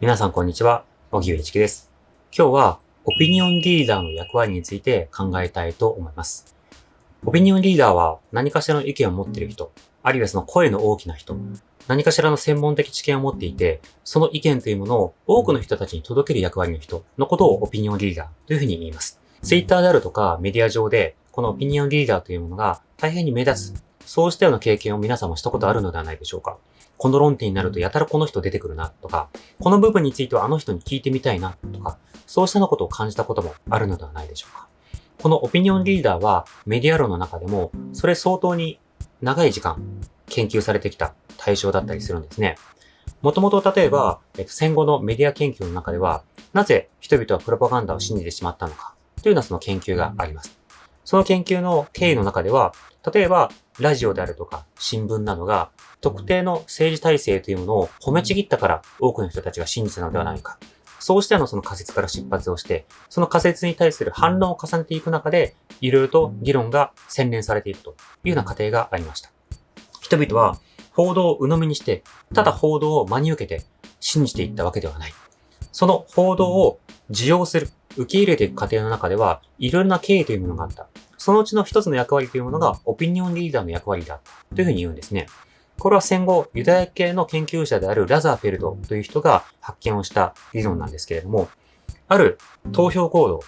皆さんこんにちは、小木上一樹です。今日はオピニオンリーダーの役割について考えたいと思います。オピニオンリーダーは何かしらの意見を持っている人、あるいはその声の大きな人、何かしらの専門的知見を持っていて、その意見というものを多くの人たちに届ける役割の人のことをオピニオンリーダーというふうに言います。ツイッターであるとかメディア上で、このオピニオンリーダーというものが大変に目立つ、そうしたような経験を皆さんもしたことあるのではないでしょうか。この論点になるとやたらこの人出てくるなとか、この部分についてはあの人に聞いてみたいなとか、そうしたようなことを感じたこともあるのではないでしょうか。このオピニオンリーダーはメディア論の中でも、それ相当に長い時間研究されてきた対象だったりするんですね。もともと例えば、えっと、戦後のメディア研究の中では、なぜ人々はプロパガンダを信じてしまったのかというようなその研究があります。その研究の経緯の中では、例えば、ラジオであるとか新聞などが特定の政治体制というものを褒めちぎったから多くの人たちが信じたのではないか。そうしたのその仮説から出発をして、その仮説に対する反論を重ねていく中で、いろいろと議論が洗練されていくというような過程がありました。人々は報道を鵜呑みにして、ただ報道を真に受けて信じていったわけではない。その報道を受容する、受け入れていく過程の中では、いろいろな経緯というものがあった。そのうちの一つの役割というものが、オピニオンリーダーの役割だというふうに言うんですね。これは戦後、ユダヤ系の研究者であるラザーフェルドという人が発見をした理論なんですけれども、ある投票行動、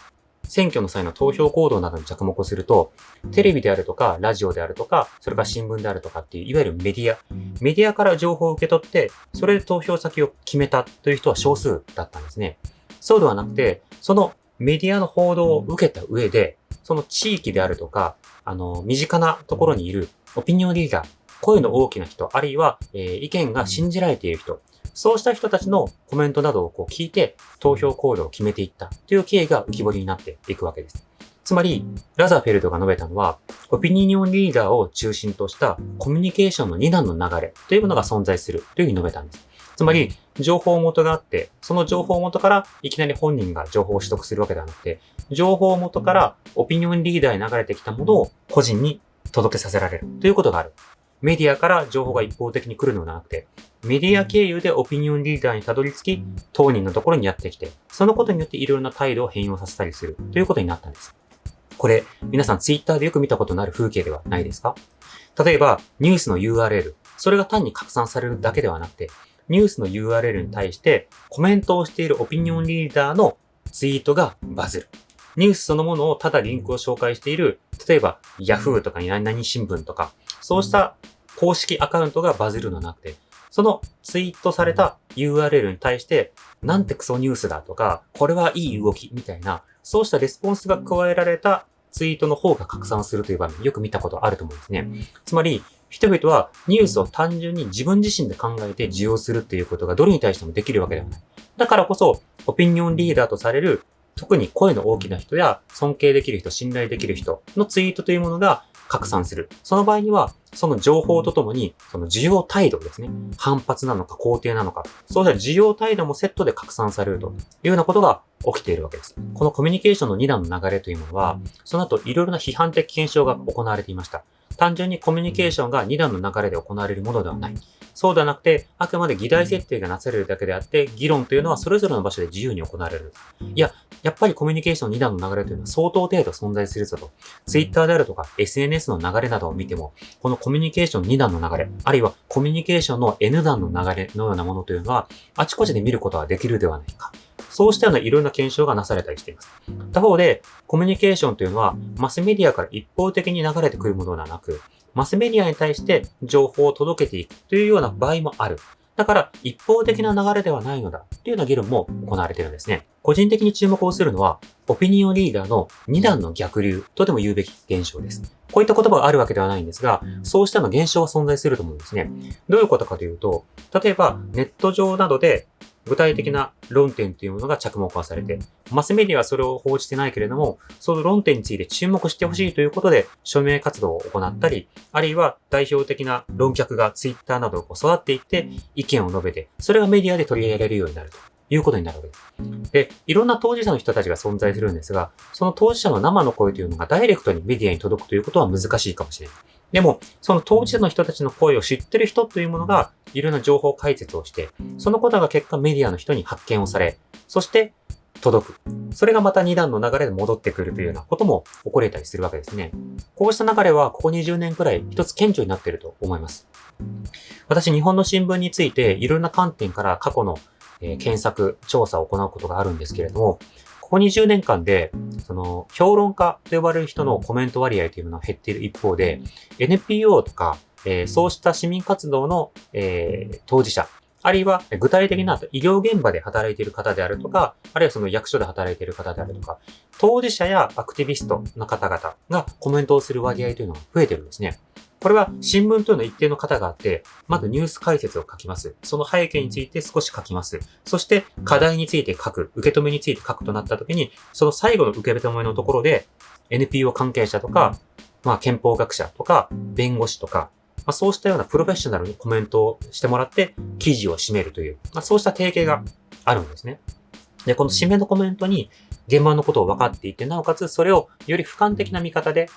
選挙の際の投票行動などに着目をすると、テレビであるとか、ラジオであるとか、それから新聞であるとかっていう、いわゆるメディア、メディアから情報を受け取って、それで投票先を決めたという人は少数だったんですね。そうではなくて、そのメディアの報道を受けた上で、その地域であるとか、あの、身近なところにいるオピニオンリーダー、声の大きな人、あるいは、えー意見が信じられている人、そうした人たちのコメントなどをこう聞いて投票行動を決めていったという経緯が浮き彫りになっていくわけです。つまり、ラザーフェルドが述べたのは、オピニオンリーダーを中心としたコミュニケーションの二段の流れというものが存在するというふうに述べたんです。つまり、情報元があって、その情報元からいきなり本人が情報を取得するわけではなくて、情報元からオピニオンリーダーに流れてきたものを個人に届けさせられるということがある。メディアから情報が一方的に来るのではなくて、メディア経由でオピニオンリーダーにたどり着き、当人のところにやってきて、そのことによっていろいろな態度を変容させたりするということになったんです。これ、皆さんツイッターでよく見たことのある風景ではないですか？例えば、ニュースの URL、それが単に拡散されるだけではなくて、ニュースの URL に対してコメントをしているオピニオンリーダーのツイートがバズる。ニュースそのものをただリンクを紹介している、例えば Yahoo とか何々新聞とか、そうした公式アカウントがバズるのなくて、そのツイートされた URL に対して、なんてクソニュースだとか、これはいい動きみたいな、そうしたレスポンスが加えられたツイートの方が拡散するという場面、よく見たことあると思うんですね。つまり、人々はニュースを単純に自分自身で考えて受容するっていうことがどれに対してもできるわけではない。だからこそ、オピニオンリーダーとされる、特に声の大きな人や尊敬できる人、信頼できる人のツイートというものが拡散する。その場合には、その情報とともに、その需要態度ですね。反発なのか肯定なのか。そうした需要態度もセットで拡散されるというようなことが起きているわけです。このコミュニケーションの2段の流れというものは、その後いろいろな批判的検証が行われていました。単純にコミュニケーションが2段の流れで行われるものではない。そうではなくて、あくまで議題設定がなされるだけであって、議論というのはそれぞれの場所で自由に行われる。いや、やっぱりコミュニケーション2段の流れというのは相当程度存在するぞと。Twitter であるとか SNS の流れなどを見ても、このコミュニケーション2段の流れ、あるいはコミュニケーションの N 段の流れのようなものというのは、あちこちで見ることができるではないか。そうしたようないろんな検証がなされたりしています。他方で、コミュニケーションというのは、マスメディアから一方的に流れてくるものではなく、マスメディアに対して情報を届けていくというような場合もある。だから、一方的な流れではないのだというような議論も行われているんですね。個人的に注目をするのは、オピニオンリーダーの二段の逆流とでも言うべき現象です。こういった言葉があるわけではないんですが、そうしたの現象は存在すると思うんですね。どういうことかというと、例えばネット上などで具体的な論点というものが着目化されて、マスメディアはそれを報じてないけれども、その論点について注目してほしいということで、署名活動を行ったり、あるいは代表的な論客がツイッターなどを育っていって、意見を述べて、それがメディアで取り上げられるようになるということになるわけです。で、いろんな当事者の人たちが存在するんですが、その当事者の生の声というのがダイレクトにメディアに届くということは難しいかもしれない。でも、その当事者の人たちの声を知ってる人というものが、いろんな情報解説をして、そのことが結果メディアの人に発見をされ、そして届く。それがまた2段の流れで戻ってくるというようなことも起これたりするわけですね。こうした流れはここ20年くらい一つ顕著になっていると思います。私、日本の新聞についていろんな観点から過去の、え検索、調査を行うことがあるんですけれども、ここ20年間で、その、評論家と呼ばれる人のコメント割合というものは減っている一方で、NPO とか、えー、そうした市民活動の、えー、当事者、あるいは具体的な医療現場で働いている方であるとか、あるいはその役所で働いている方であるとか、当事者やアクティビストの方々がコメントをする割合というのが増えてるんですね。これは新聞というの一定の方があって、まずニュース解説を書きます。その背景について少し書きます。そして課題について書く、受け止めについて書くとなった時に、その最後の受け止めのところで NPO 関係者とか、まあ憲法学者とか、弁護士とか、まあ、そうしたようなプロフェッショナルにコメントをしてもらって記事を締めるという、まあ、そうした提携があるんですね。で、この締めのコメントに現場のことを分かっていて、なおかつそれをより俯瞰的な見方で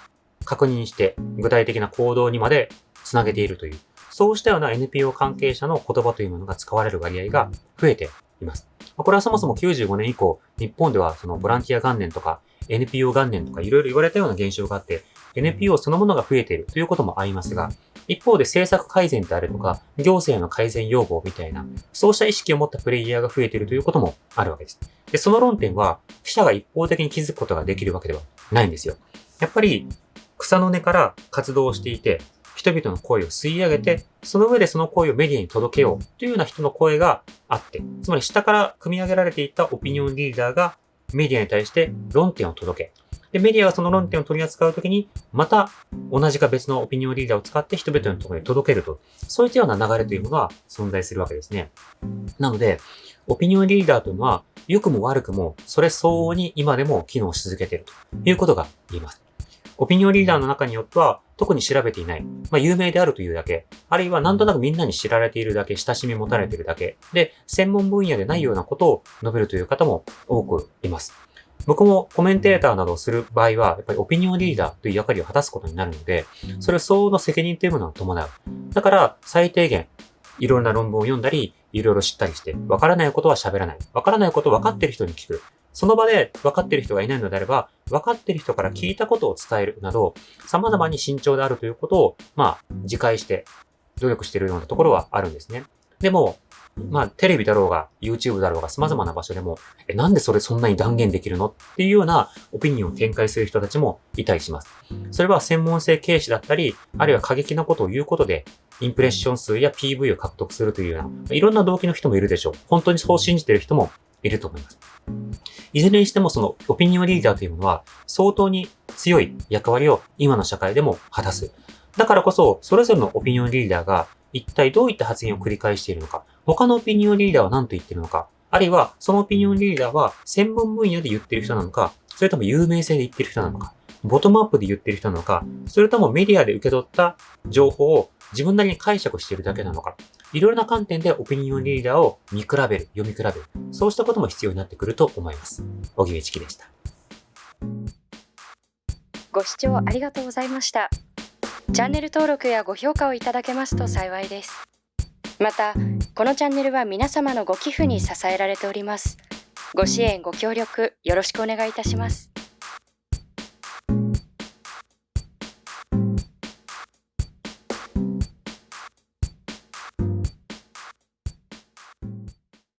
確認して具体的な行動にまでつなげているという、そうしたような NPO 関係者の言葉というものが使われる割合が増えています。これはそもそも95年以降、日本ではそのボランティア元年とか NPO 元年とかいろいろ言われたような現象があって、NPO そのものが増えているということもありますが、一方で政策改善であるとか、行政の改善要望みたいな、そうした意識を持ったプレイヤーが増えているということもあるわけです。で、その論点は、記者が一方的に気づくことができるわけではないんですよ。やっぱり、草の根から活動していて、人々の声を吸い上げて、その上でその声をメディアに届けようというような人の声があって、つまり下から組み上げられていたオピニオンリーダーがメディアに対して論点を届け、で、メディアがその論点を取り扱うときに、また同じか別のオピニオンリーダーを使って人々のところに届けると。そういったような流れというものが存在するわけですね。なので、オピニオンリーダーというのは、良くも悪くも、それ相応に今でも機能し続けているということが言えます。オピニオンリーダーの中によっては、特に調べていない。まあ、有名であるというだけ。あるいはなんとなくみんなに知られているだけ、親しみ持たれているだけ。で、専門分野でないようなことを述べるという方も多くいます。僕もコメンテーターなどをする場合は、やっぱりオピニオンリーダーという役割を果たすことになるので、それは相応の責任というものを伴う。だから、最低限、いろんな論文を読んだり、いろいろ知ったりして、わからないことは喋らない。わからないことを分かっている人に聞く。その場で分かっている人がいないのであれば、分かっている人から聞いたことを伝えるなど、様々に慎重であるということを、まあ、自戒して、努力しているようなところはあるんですね。でも、まあ、テレビだろうが、YouTube だろうが、様々な場所でも、え、なんでそれそんなに断言できるのっていうようなオピニオンを展開する人たちもいたりします。それは専門性軽視だったり、あるいは過激なことを言うことで、インプレッション数や PV を獲得するというような、いろんな動機の人もいるでしょう。本当にそう信じている人もいると思います。いずれにしてもそのオピニオンリーダーというものは相当に強い役割を今の社会でも果たす。だからこそ、それぞれのオピニオンリーダーが一体どういった発言を繰り返しているのか、他のオピニオンリーダーは何と言っているのか、あるいはそのオピニオンリーダーは専門分野で言っている人なのか、それとも有名性で言っている人なのか、ボトムアップで言っている人なのか、それともメディアで受け取った情報を自分なりに解釈しているだけなのか、いろいろな観点でオピニオンリーダーを見比べる、読み比べる、そうしたことも必要になってくると思います。小木部チキでした。ご視聴ありがとうございました。チャンネル登録やご評価をいただけますと幸いです。また、このチャンネルは皆様のご寄付に支えられております。ご支援、ご協力、よろしくお願いいたします。